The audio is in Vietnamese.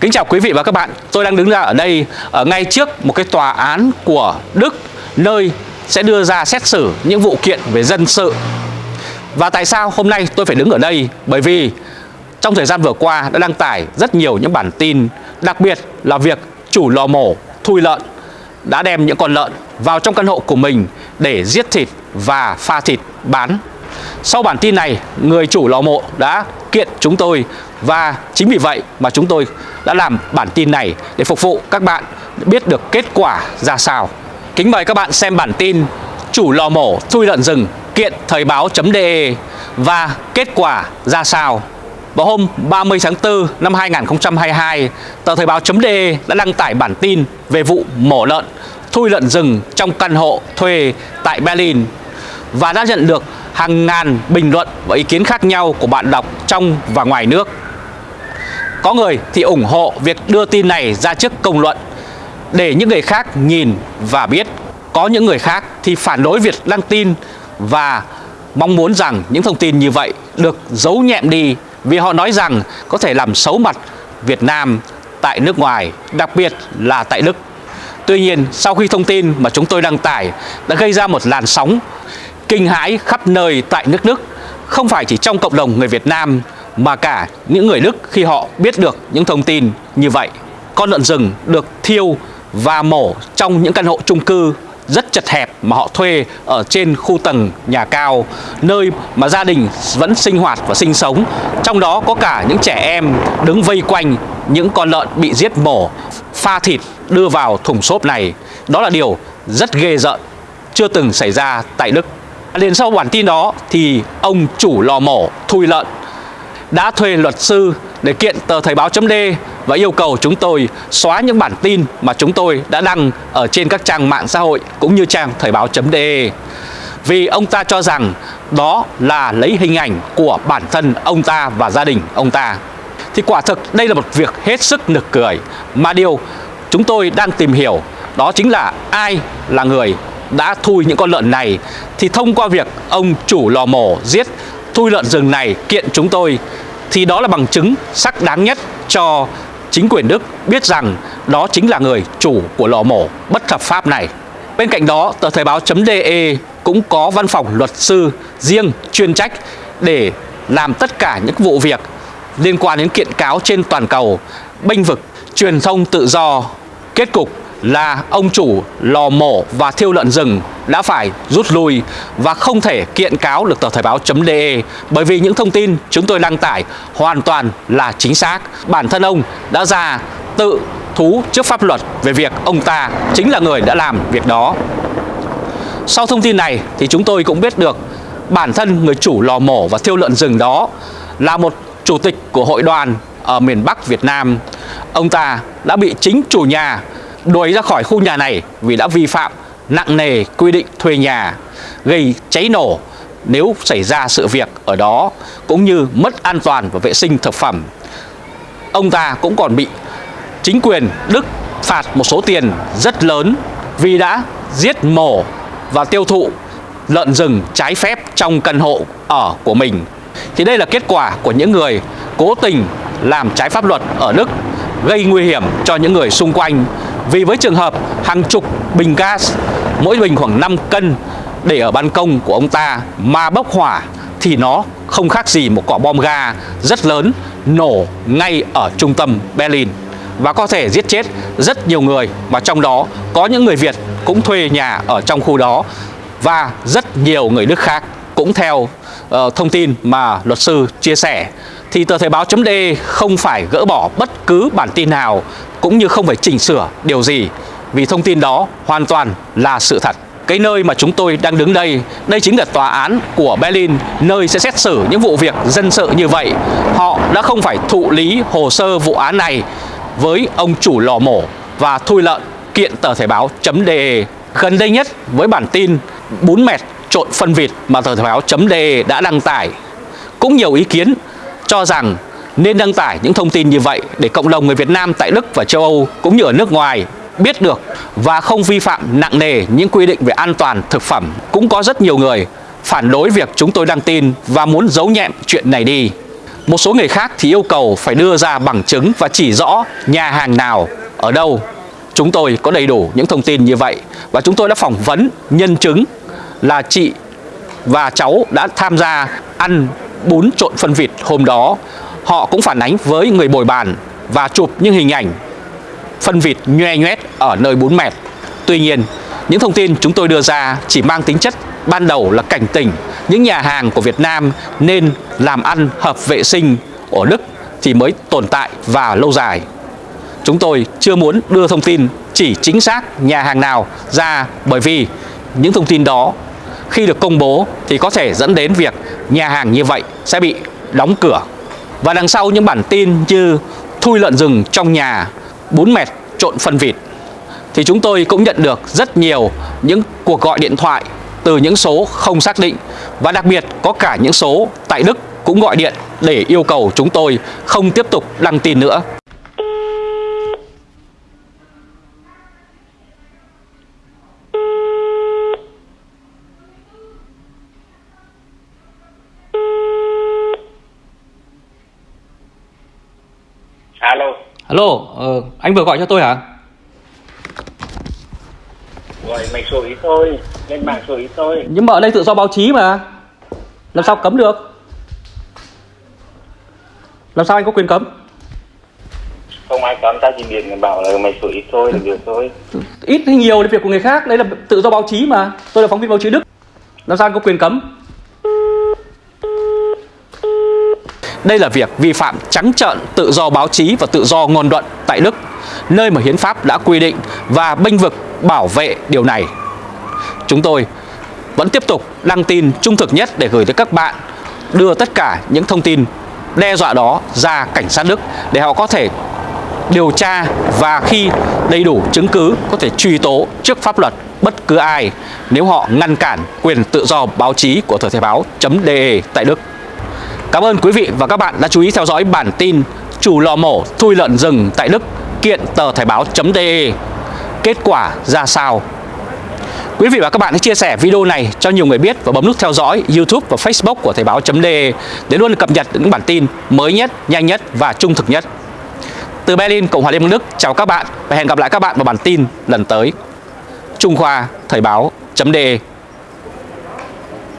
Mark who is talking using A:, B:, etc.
A: Kính chào quý vị và các bạn, tôi đang đứng ra ở đây ở ngay trước một cái tòa án của Đức nơi sẽ đưa ra xét xử những vụ kiện về dân sự. Và tại sao hôm nay tôi phải đứng ở đây? Bởi vì trong thời gian vừa qua đã đăng tải rất nhiều những bản tin, đặc biệt là việc chủ lò mổ thui lợn đã đem những con lợn vào trong căn hộ của mình để giết thịt và pha thịt bán. Sau bản tin này, người chủ lò mộ đã kiện chúng tôi và chính vì vậy mà chúng tôi đã làm bản tin này để phục vụ các bạn biết được kết quả ra sao. Kính mời các bạn xem bản tin chủ lò mổ thui lợn rừng kiện thời báo.de và kết quả ra sao. Vào hôm 30 tháng 4 năm 2022, tờ Thời báo.de đã đăng tải bản tin về vụ mổ lợn, thui lợn rừng trong căn hộ thuê tại Berlin và đã nhận được hàng ngàn bình luận và ý kiến khác nhau của bạn đọc trong và ngoài nước. Có người thì ủng hộ việc đưa tin này ra trước công luận để những người khác nhìn và biết. Có những người khác thì phản đối việc đăng tin và mong muốn rằng những thông tin như vậy được giấu nhẹm đi vì họ nói rằng có thể làm xấu mặt Việt Nam tại nước ngoài, đặc biệt là tại Đức. Tuy nhiên, sau khi thông tin mà chúng tôi đăng tải đã gây ra một làn sóng kinh hãi khắp nơi tại nước Đức, không phải chỉ trong cộng đồng người Việt Nam mà cả những người Đức khi họ biết được những thông tin như vậy. Con lợn rừng được thiêu và mổ trong những căn hộ chung cư rất chật hẹp mà họ thuê ở trên khu tầng nhà cao nơi mà gia đình vẫn sinh hoạt và sinh sống. Trong đó có cả những trẻ em đứng vây quanh những con lợn bị giết mổ pha thịt đưa vào thùng xốp này. Đó là điều rất ghê rợn chưa từng xảy ra tại Đức liền sau bản tin đó thì ông chủ lò mổ thui lợn đã thuê luật sư để kiện tờ Thời báo.d và yêu cầu chúng tôi xóa những bản tin mà chúng tôi đã đăng ở trên các trang mạng xã hội cũng như trang Thời báo.de vì ông ta cho rằng đó là lấy hình ảnh của bản thân ông ta và gia đình ông ta. Thì quả thực đây là một việc hết sức nực cười mà điều chúng tôi đang tìm hiểu đó chính là ai là người đã thui những con lợn này thì thông qua việc ông chủ lò mổ giết thui lợn rừng này kiện chúng tôi thì đó là bằng chứng sắc đáng nhất cho chính quyền Đức biết rằng đó chính là người chủ của lò mổ bất hợp pháp này. Bên cạnh đó, tờ Thời báo.de cũng có văn phòng luật sư riêng chuyên trách để làm tất cả những vụ việc liên quan đến kiện cáo trên toàn cầu, bênh vực truyền thông tự do. Kết cục là ông chủ lò mổ và thiêu lợn rừng đã phải rút lui và không thể kiện cáo được tờ Thời báo.de bởi vì những thông tin chúng tôi đăng tải hoàn toàn là chính xác. Bản thân ông đã ra tự thú trước pháp luật về việc ông ta chính là người đã làm việc đó. Sau thông tin này thì chúng tôi cũng biết được bản thân người chủ lò mổ và thiêu lợn rừng đó là một chủ tịch của hội đoàn ở miền Bắc Việt Nam. Ông ta đã bị chính chủ nhà đuổi ra khỏi khu nhà này vì đã vi phạm nặng nề quy định thuê nhà, gây cháy nổ nếu xảy ra sự việc ở đó cũng như mất an toàn và vệ sinh thực phẩm. Ông ta cũng còn bị chính quyền Đức phạt một số tiền rất lớn vì đã giết mổ và tiêu thụ lợn rừng trái phép trong căn hộ ở của mình. Thì đây là kết quả của những người cố tình làm trái pháp luật ở Đức gây nguy hiểm cho những người xung quanh vì với trường hợp hàng chục bình gas, mỗi bình khoảng 5 cân để ở ban công của ông ta mà bốc hỏa thì nó không khác gì một quả bom ga rất lớn nổ ngay ở trung tâm Berlin. Và có thể giết chết rất nhiều người mà trong đó có những người Việt cũng thuê nhà ở trong khu đó và rất nhiều người Đức khác cũng theo uh, thông tin mà luật sư chia sẻ thì tờ Thời báo chấm không phải gỡ bỏ bất cứ bản tin nào cũng như không phải chỉnh sửa điều gì vì thông tin đó hoàn toàn là sự thật. Cái nơi mà chúng tôi đang đứng đây, đây chính là tòa án của Berlin, nơi sẽ xét xử những vụ việc dân sự như vậy. Họ đã không phải thụ lý hồ sơ vụ án này với ông chủ lò mổ và thui lợn kiện tờ Thể báo chấm Gần đây nhất với bản tin bún mẹt trộn phân vịt mà tờ Thể báo chấm đã đăng tải, cũng nhiều ý kiến cho rằng nên đăng tải những thông tin như vậy để cộng đồng người Việt Nam tại Đức và châu Âu cũng như ở nước ngoài biết được và không vi phạm nặng nề những quy định về an toàn thực phẩm. Cũng có rất nhiều người phản đối việc chúng tôi đăng tin và muốn giấu nhẹm chuyện này đi. Một số người khác thì yêu cầu phải đưa ra bằng chứng và chỉ rõ nhà hàng nào, ở đâu. Chúng tôi có đầy đủ những thông tin như vậy và chúng tôi đã phỏng vấn nhân chứng là chị và cháu đã tham gia ăn bún trộn phân vịt hôm đó. Họ cũng phản ánh với người bồi bàn và chụp những hình ảnh phân vịt nhoe nhoét ở nơi bún mẹt. Tuy nhiên, những thông tin chúng tôi đưa ra chỉ mang tính chất ban đầu là cảnh tỉnh những nhà hàng của Việt Nam nên làm ăn hợp vệ sinh ở Đức thì mới tồn tại và lâu dài. Chúng tôi chưa muốn đưa thông tin chỉ chính xác nhà hàng nào ra bởi vì những thông tin đó khi được công bố thì có thể dẫn đến việc nhà hàng như vậy sẽ bị đóng cửa. Và đằng sau những bản tin như thui lợn rừng trong nhà, bún mẹt trộn phân vịt thì chúng tôi cũng nhận được rất nhiều những cuộc gọi điện thoại từ những số không xác định và đặc biệt có cả những số tại Đức cũng gọi điện để yêu cầu chúng tôi không tiếp tục đăng tin nữa.
B: Alo,
A: Alo, ờ, anh vừa gọi cho tôi hả?
B: gọi mày số ít thôi, lên mạng số ít thôi.
A: Nhưng mà ở đây tự do báo chí mà. Làm sao cấm được? Làm sao anh có quyền cấm?
B: Không ai cấm ta chỉ điện bảo là mày số ít thôi là được thôi.
A: Ít hay nhiều là việc của người khác Đấy là tự do báo chí mà. Tôi là phóng viên báo chí Đức. Làm sao anh có quyền cấm Đây là việc vi phạm trắng trợn tự do báo chí và tự do ngôn luận tại Đức, nơi mà hiến pháp đã quy định và bênh vực bảo vệ điều này. Chúng tôi vẫn tiếp tục đăng tin trung thực nhất để gửi tới các bạn, đưa tất cả những thông tin đe dọa đó ra cảnh sát Đức để họ có thể điều tra và khi đầy đủ chứng cứ có thể truy tố trước pháp luật bất cứ ai nếu họ ngăn cản quyền tự do báo chí của thời thể báo.de tại Đức. Cảm ơn quý vị và các bạn đã chú ý theo dõi bản tin chủ lò mổ thui lợn rừng tại Đức kiện tờ Thời báo.de Kết quả ra sao? Quý vị và các bạn hãy chia sẻ video này cho nhiều người biết và bấm nút theo dõi YouTube và Facebook của Thời báo.de để luôn cập nhật những bản tin mới nhất, nhanh nhất và trung thực nhất. Từ Berlin, Cộng hòa Liên bang Đức, chào các bạn và hẹn gặp lại các bạn vào bản tin lần tới. Trung Khoa Thời báo.de